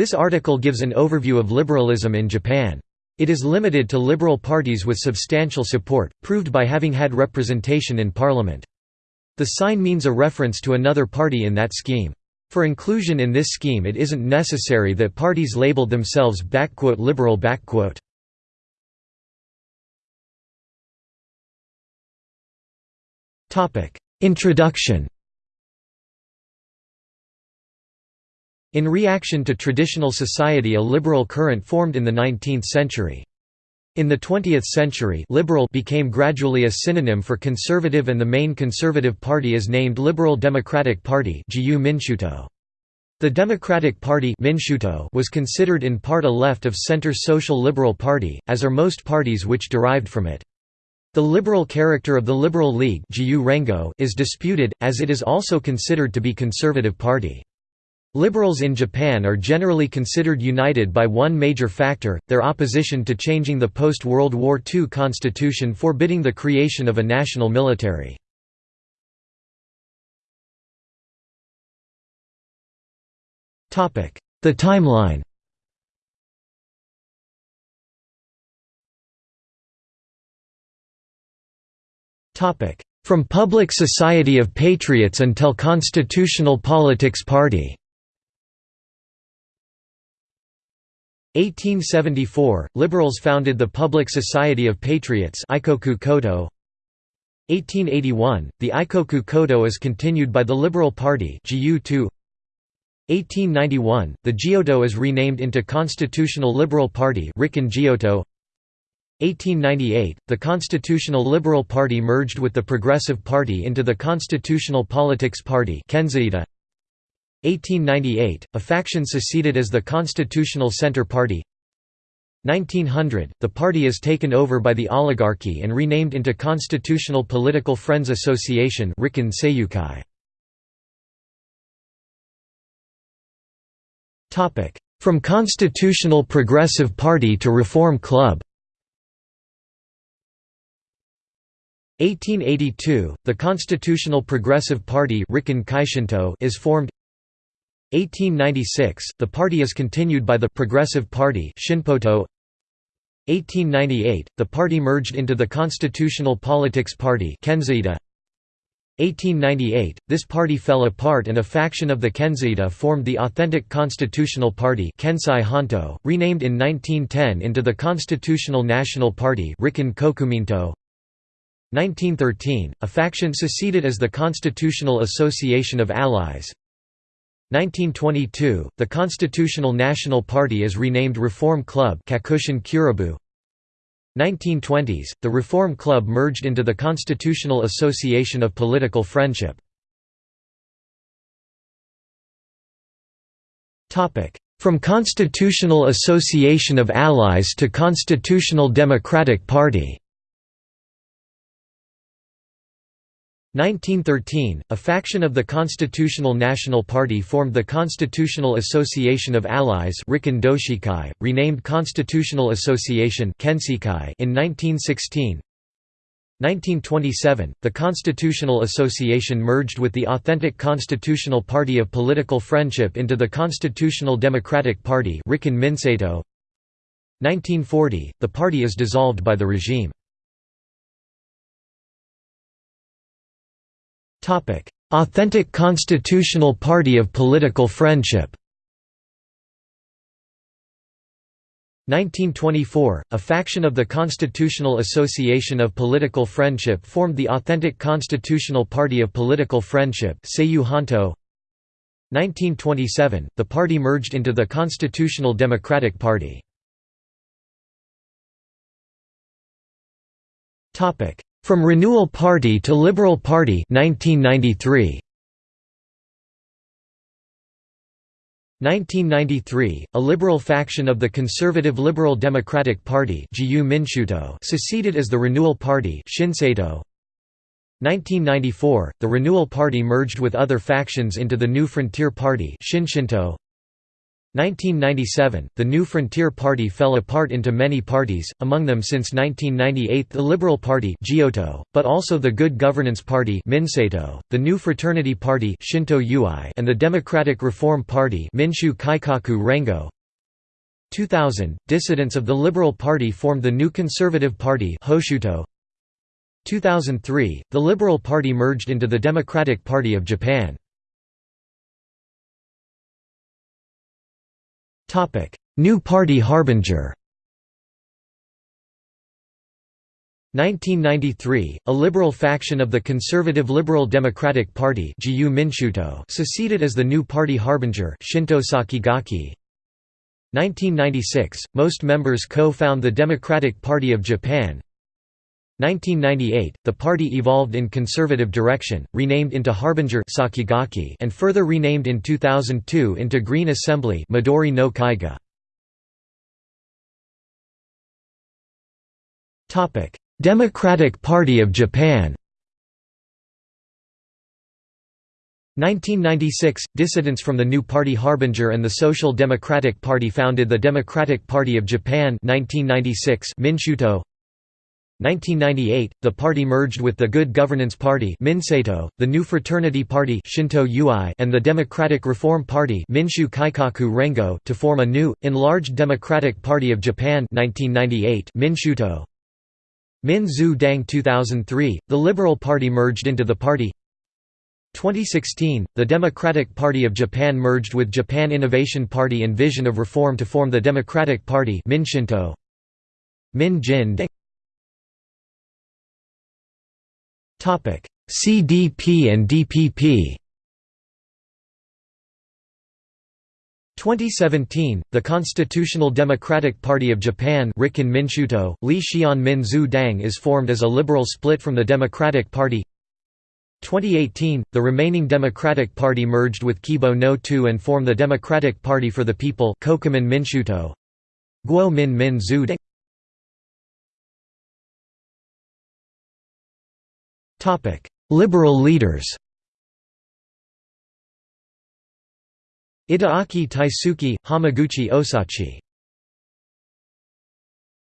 This article gives an overview of liberalism in Japan. It is limited to liberal parties with substantial support, proved by having had representation in parliament. The sign means a reference to another party in that scheme. For inclusion in this scheme it isn't necessary that parties labeled themselves «liberal». Introduction In reaction to traditional society a liberal current formed in the 19th century. In the 20th century liberal became gradually a synonym for conservative and the main conservative party is named Liberal Democratic Party The Democratic Party was considered in part a left of center social liberal party, as are most parties which derived from it. The liberal character of the Liberal League is disputed, as it is also considered to be conservative party. Liberals in Japan are generally considered united by one major factor, their opposition to changing the post-World War II constitution forbidding the creation of a national military. The timeline From Public Society of Patriots until Constitutional Politics Party 1874 – Liberals founded the Public Society of Patriots 1881 – The Aikoku Koto is continued by the Liberal Party 1891 – The Jiyuto is renamed into Constitutional Liberal Party Rikken Jiyuto 1898 – The Constitutional Liberal Party merged with the Progressive Party into the Constitutional Politics Party Kenseito 1898, a faction seceded as the Constitutional Centre Party. 1900, the party is taken over by the oligarchy and renamed into Constitutional Political Friends Association From Constitutional Progressive Party to Reform Club. 1882, the Constitutional Progressive Party is formed 1896, the party is continued by the Progressive Party Shinpoto. 1898, the party merged into the Constitutional Politics Party Kenseito 1898, this party fell apart and a faction of the Kenseito formed the Authentic Constitutional Party Kensei Honto, renamed in 1910 into the Constitutional National Party Rikken Kokuminto. 1913, a faction seceded as the Constitutional Association of Allies 1922, the Constitutional National Party is renamed Reform Club 1920s, the Reform Club merged into the Constitutional Association of Political Friendship. From Constitutional Association of Allies to Constitutional Democratic Party 1913, a faction of the Constitutional National Party formed the Constitutional Association of Allies renamed Constitutional Association in 1916 1927, the Constitutional Association merged with the authentic Constitutional Party of Political Friendship into the Constitutional Democratic Party 1940, the party is dissolved by the regime. Authentic Constitutional Party of Political Friendship. 1924, a faction of the Constitutional Association of Political Friendship formed the Authentic Constitutional Party of Political Friendship 1927, the party merged into the Constitutional Democratic Party. From Renewal Party to Liberal Party 1993. 1993, a liberal faction of the conservative Liberal Democratic Party seceded as the Renewal Party 1994, the Renewal Party merged with other factions into the New Frontier Party 1997, the New Frontier Party fell apart into many parties, among them since 1998 the Liberal Party but also the Good Governance Party the New Fraternity Party and the Democratic Reform Party 2000, dissidents of the Liberal Party formed the New Conservative Party Hoshuto. 2003, the Liberal Party merged into the Democratic Party of Japan. New Party Harbinger. 1993, a liberal faction of the conservative Liberal Democratic Party seceded as the new party Harbinger Shinto Sakigake. 1996, most members co-found the Democratic Party of Japan 1998, the party evolved in conservative direction, renamed into Harbinger Sakigake and further renamed in 2002 into Green Assembly Midori no Kaigi. Democratic Party of Japan 1996 – Dissidents from the new party Harbinger and the Social Democratic Party founded the Democratic Party of Japan 1996 Minshuto 1998, the party merged with the Good Governance Party the New Fraternity Party and the Democratic Reform Party to form a new, enlarged Democratic Party of Japan 1998 Minshuto. Min Zhu Dang 2003, the Liberal Party merged into the party 2016, the Democratic Party of Japan merged with Japan Innovation Party and Vision of Reform to form the Democratic Party Minshinto. Min Jin Dang CDP and DPP. 2017, the Constitutional Democratic Party of Japan Rikken Minshuto, Li Xian Min Zhu Dang is formed as a liberal split from the Democratic Party 2018, the remaining Democratic Party merged with Kibo no 2 and formed the Democratic Party for the People Kokumin Minshuto. Guo Min Min Zhu Dang Liberal leaders Itagaki Taisuke, Hamaguchi Osachi